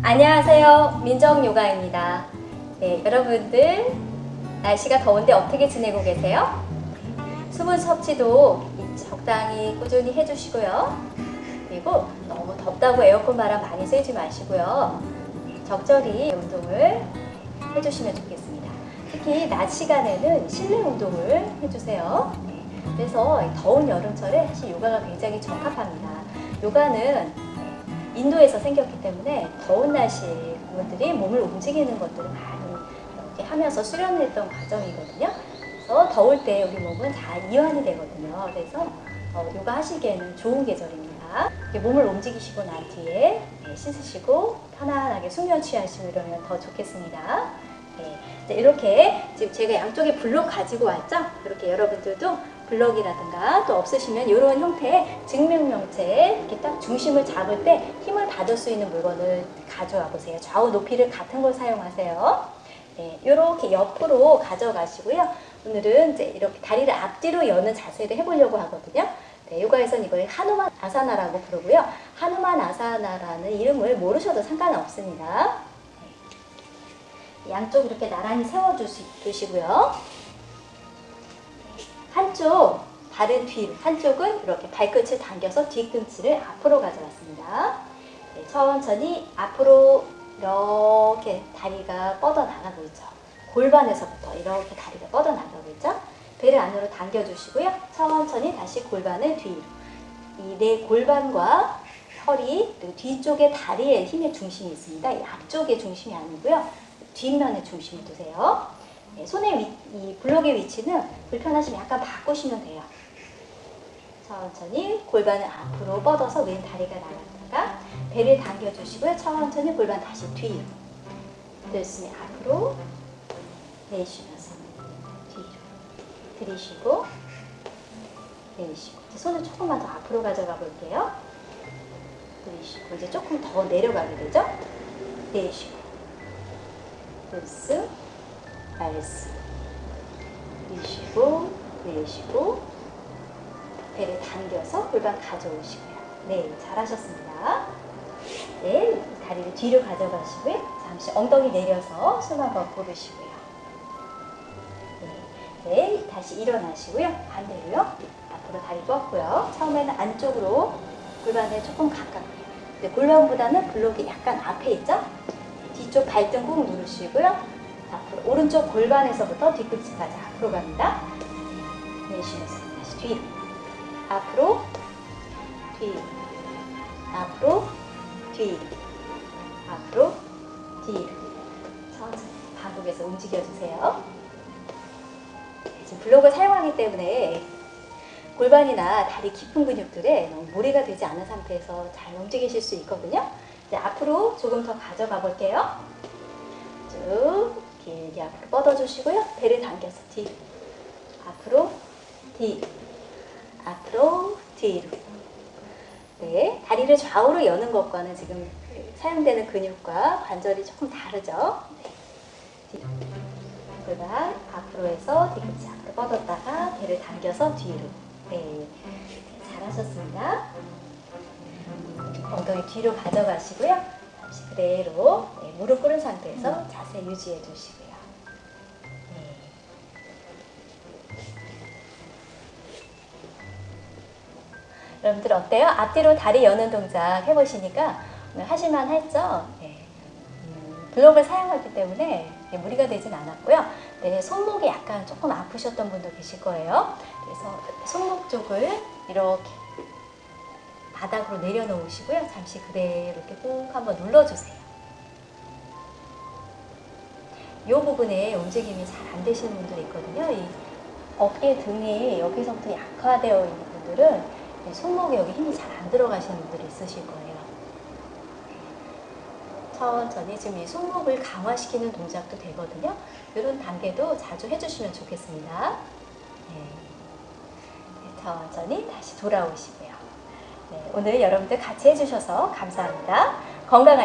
안녕하세요. 민정요가입니다. 네, 여러분들 날씨가 더운데 어떻게 지내고 계세요? 수분 섭취도 적당히 꾸준히 해주시고요. 그리고 너무 덥다고 에어컨 바람 많이 쐬지 마시고요. 적절히 운동을 해주시면 좋겠습니다. 특히 낮 시간에는 실내 운동을 해주세요. 네, 그래서 더운 여름철에 사실 요가가 굉장히 적합합니다. 요가는 인도에서 생겼기 때문에 더운 날씨에 그분들이 몸을 움직이는 것들을 많이 이렇게 하면서 수련했던 과정이거든요. 그래서 더울 때 우리 몸은 잘 이완이 되거든요. 그래서 어, 요가 하시기에는 좋은 계절입니다. 몸을 움직이시고 난 뒤에 네, 씻으시고 편안하게 숙면 취하시고 이러면 더 좋겠습니다. 네, 이렇게 지금 제가 양쪽에 블록 가지고 왔죠? 이렇게 여러분들도 블럭이라든가 또 없으시면 이런 형태의 증명명체 이렇게 딱 중심을 잡을 때 힘을 받을 수 있는 물건을 가져와 보세요. 좌우 높이를 같은 걸 사용하세요. 네, 이렇게 옆으로 가져가시고요. 오늘은 이제 이렇게 다리를 앞뒤로 여는 자세를 해보려고 하거든요. 네, 요가에서는 이걸 하누만 아사나라고 부르고요. 하누만 아사나라는 이름을 모르셔도 상관없습니다. 네, 양쪽 이렇게 나란히 세워주시고요. 한쪽 발은 뒤, 한쪽은 이렇게 발끝을 당겨서 뒤꿈치를 앞으로 가져왔습니다. 네, 천천히 앞으로 이렇게 다리가 뻗어나가고 있죠. 골반에서부터 이렇게 다리가 뻗어나가고 있죠. 배를 안으로 당겨주시고요. 천천히 다시 골반을 뒤로. 이 내 골반과 허리, 그리고 뒤쪽에 다리에 힘의 중심이 있습니다. 이 앞쪽의 중심이 아니고요. 뒷면에 중심을 두세요. 네, 손의 위, 이 블록의 위치는 불편하시면 약간 바꾸시면 돼요. 천천히 골반을 앞으로 뻗어서 왼 다리가 나갔다가 배를 당겨주시고요. 천천히 골반 다시 뒤로. 들으시면 앞으로 내쉬면서 뒤로. 들이쉬고 내쉬고 손을 조금만 더 앞으로 가져가 볼게요. 들이쉬고 이제 조금 더 내려가게 되죠? 내쉬고 들 스 알스 내쉬고 내쉬고 배를 당겨서 골반 가져오시고요. 네, 잘하셨습니다. 네, 다리를 뒤로 가져가시고요. 잠시 엉덩이 내려서 숨 한번 고르시고요. 네, 네, 다시 일어나시고요. 반대로요. 앞으로 다리 뻗고요. 처음에는 안쪽으로 골반에 조금 가깝게. 네, 골반보다는 블록이 약간 앞에 있죠? 뒤쪽 발등 꾹 누르시고요. 앞으로 오른쪽 골반에서부터 뒤꿈치까지 앞으로 갑니다. 내쉬면서 다시 뒤로 앞으로 뒤로 앞으로 뒤로 앞으로 뒤로 천천히 반복해서 움직여주세요. 지금 블록을 사용하기 때문에 골반이나 다리 깊은 근육들에 너무 무리가 되지 않은 상태에서 잘 움직이실 수 있거든요. 이제 앞으로 조금 더 가져가 볼게요. 쭉 길게 앞으로 뻗어주시고요. 배를 당겨서 뒤로 앞으로 뒤로 앞으로 뒤로 네, 다리를 좌우로 여는 것과는 지금 사용되는 근육과 관절이 조금 다르죠. 네, 뒤로 골반 앞으로 해서 뒤꿈치 앞으로 뻗었다가 배를 당겨서 뒤로 네, 잘하셨습니다. 엉덩이 뒤로 가져가시고요. 그대로 네, 무릎 꿇은 상태에서 자세 유지해 주시고요. 네. 여러분들 어때요? 앞뒤로 다리 여는 동작 해보시니까 하실만 했죠? 네. 음, 블록을 사용하기 때문에 무리가 되진 않았고요. 네, 손목이 약간 조금 아프셨던 분도 계실 거예요. 그래서 손목 쪽을 이렇게 바닥으로 내려놓으시고요. 잠시 그대로 이렇게 꾹 한번 눌러주세요. 이 부분에 움직임이 잘 안 되시는 분들이 있거든요. 이 어깨 등이 여기서부터 약화되어 있는 분들은 손목에 여기 힘이 잘 안 들어가시는 분들이 있으실 거예요. 천천히 지금 이 손목을 강화시키는 동작도 되거든요. 이런 단계도 자주 해주시면 좋겠습니다. 네. 네, 천천히 다시 돌아오시고요. 네, 오늘 여러분들 같이 해주셔서 감사합니다. 건강한